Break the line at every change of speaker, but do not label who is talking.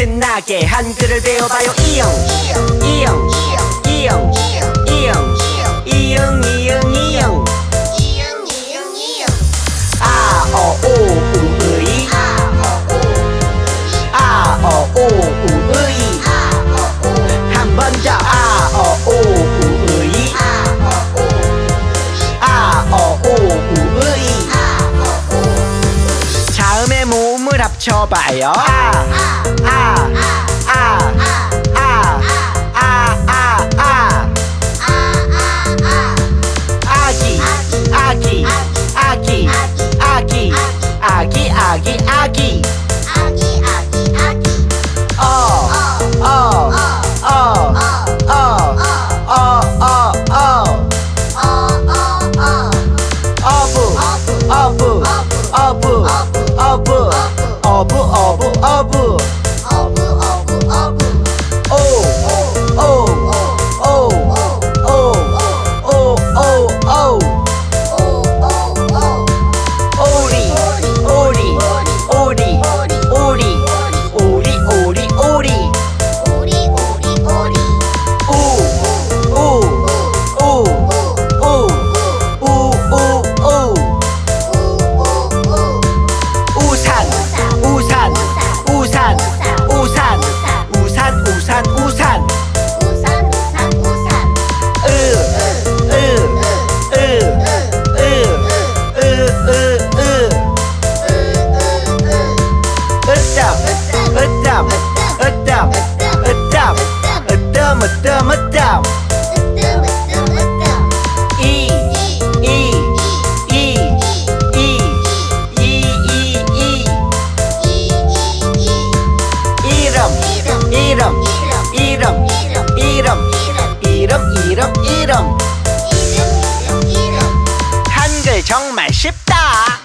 신나게 한글을 배워봐요. 이영 이영 이영 이영 이영 이영 이영 아어오 우의. 아어오 자음의 모음을 합쳐봐요 이름. 한글 정말 쉽다.